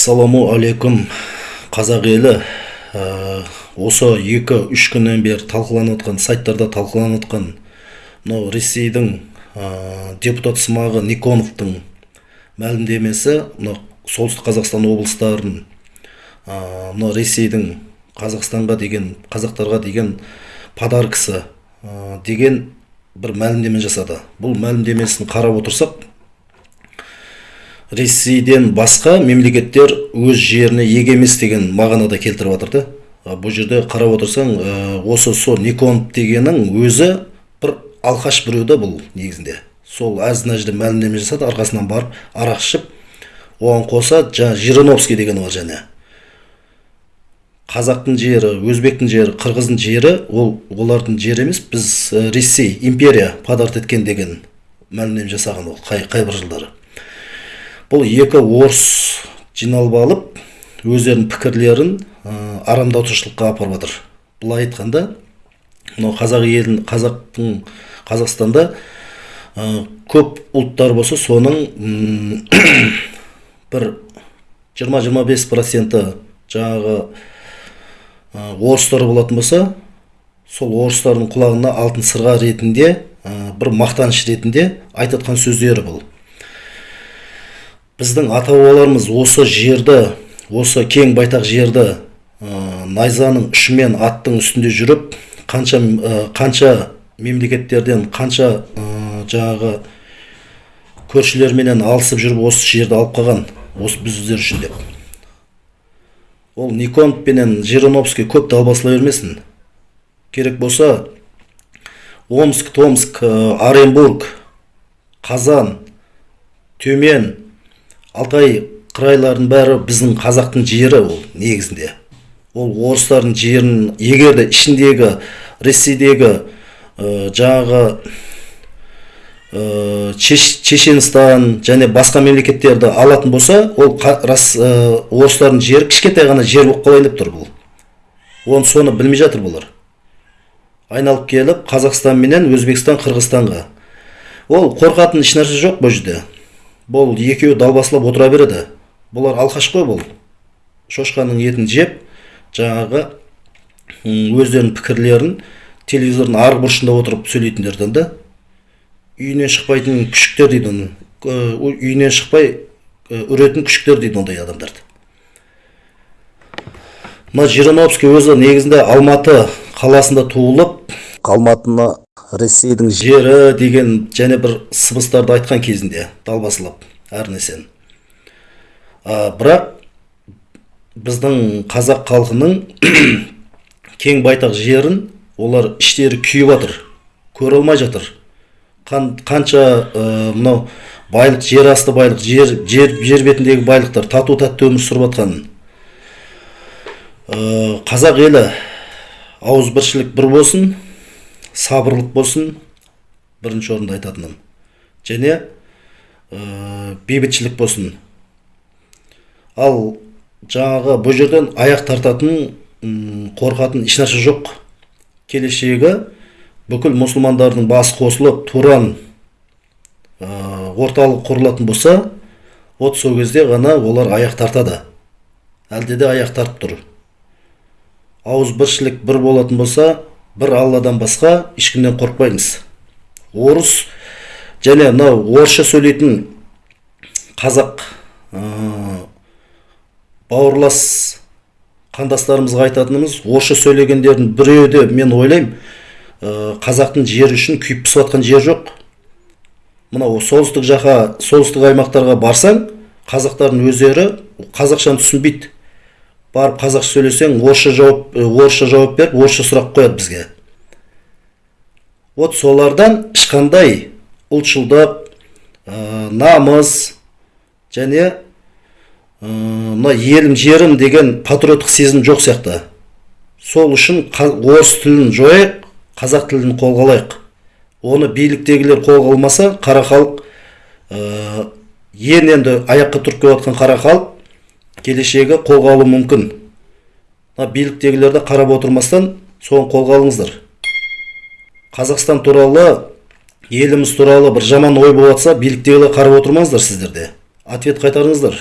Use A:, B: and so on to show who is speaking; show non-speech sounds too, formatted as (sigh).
A: ассаламу алейкум қазақ елі. Ә, осы екі үш күннен бері талқыланып жатқан сайттарда талқыланып жатқан мынау ресейдің ә, депутат сымағы никоновтың мәлімдемесі мынау солтүстік қазақстан облыстарын ә, мынау ресейдің қазақстанға деген қазақтарға деген подаркасы ә, деген бір мәлімдеме жасады. Бұл мәлімдемесін қарап отырсақ ресейден басқа мемлекеттер өз жеріне еге емес деген мағынада келтіріп жатыр да бұл жерде қарап отырсаң осы сол никонов дегеннің өзі бір алқаш біреу да бұл негізінде. Сол әзін әжді мәлімдеме жасады арқасынан барып арақ ішіп оған қоса жаңа жириновский деген бар және. Қазақтың жері өзбектің жері қырғыздың жері ол олардың жері емес біз ресей империя подарок еткен деген мәлімдеме жасаған ол қай, қай бір жылдары. Бұл екі орыс жиналып алып өздерінің пікірлерін ә, арамдатушылыққа апарып жатыр. Былай айтқанда мынау қазақ елін қазақтың қазақстанда ә, көп ұлттар болса соның (coughs) бір 20-25 проценті жаңағы ә, орыстар болатын болса сол орыстардың құлағына алтын сырға ретінде ә, бір мақтаныш ретінде айтып сөздері бұл. Біздің ата бабаларымыз осы жерді осы кең байтақ жерді ә, найзаның ұшымен аттың үстінде жүріп қанша ә, қанша мемлекеттерден қанша ә, жаңағы көршілерменен алысып жүріп осы жерді алып қалған осы біздер үшін деп. Ол никонов пенен жириновский көп далбасалай бермесін. Керек болса омск томск оренбург қазан төмен алтай қырайлардың бәрі біздің қазақтың жері ол негізінде. Ол орыстардың жерін егер де ішіндегі ресейдегі ә, жаңағы ә, чеченстан және басқа мемлекеттерді алатын болса ол рас ә, орыстардың жері кішкентай ғана жер болып қалайын деп тұр бұл. Оны соны білмей жатыр бұлар. Айналып келіп қазақстан менен өзбекстан қырғызстанға. Ол қорқатын ешнәрсе жоқ бұл жерде. Бұл екеуі далбасалап отыра береді. Бұлар алқаш қой бұл. Шошқаның етін жеп жаңағы өздерінің пікірлерін телевизордың арғы бұрышында отырып сөйлейтіндерден да үйінен шықпайтын күшіктер дейді оны үйінен шықпай үретін күшіктер дейді ондай адамдарды. Мына жириновский өзі негізінде алматы қаласында туылып алматыны ресейдің жері деген және бір сыбыстарды айтқан кезінде далбасалап әр нәрсені. Бірақ біздің қазақ халқының (coughs) кең байтақ жерін олар іштері күйіп жатыр көре алмай жатыр. Қанша мынау байлық жер асты байлық жер, жер, жер бетіндегі байлықтар тату тәтті өмір сүріп жатқанын. Қазақ елі ауызбіршілік бір болсын сабырлық болсын. Бірінші орында айтатыным. Және ә, бейбітшілік болсын. Ал жаңағы бұл жерден аяқ тартатын қорқатын ешнәрсе жоқ. Келешегі бүкіл мұсылмандардың басы қосылып туран ә, орталық құрылатын болса вот сол кезде ғана олар аяқ тартады. Әлде де аяқ тартып тұр. Ауызбіршілік бір болатын болса бір алладан басқа ешкімнен қорықпаймыз орыс және мынау орысша сөйлейтін қазақ ә, бауырлас қандастарымызға айтатынымыз орысша сөйлегендердің біреуі де мен ойлаймын ә, қазақтың жері үшін күйіп пісіп жатқан жер жоқ мынау солтүстік жаққа солтүстік аймақтарға барсаң қазақтардың өздері қазақшаны түсінбейді барып қазақша сөйлесең орысша жауап орысша жауап беріп орысша сұрақ қояды бізге. Вот солардан ешқандай ұлтшылдық ә, намыс және мына елім жерім деген патриоттық сезім жоқ сияқты. Сол үшін орыс тілін жояйық қазақ тілін қолға алайық. Оны биліктегілер қолға алмаса қара халық ә, енді аяққа тұрып келе жатқан қара халық келешегі қолға алу мүмкін. Мына биліктегілерді қарап отырмастан соны қолға алыңыздар қазақстан туралы еліміз туралы бір жаман ой болып жатса биліктегілер қарап отырмаңыздар сіздер де ответ қайтарыңыздар.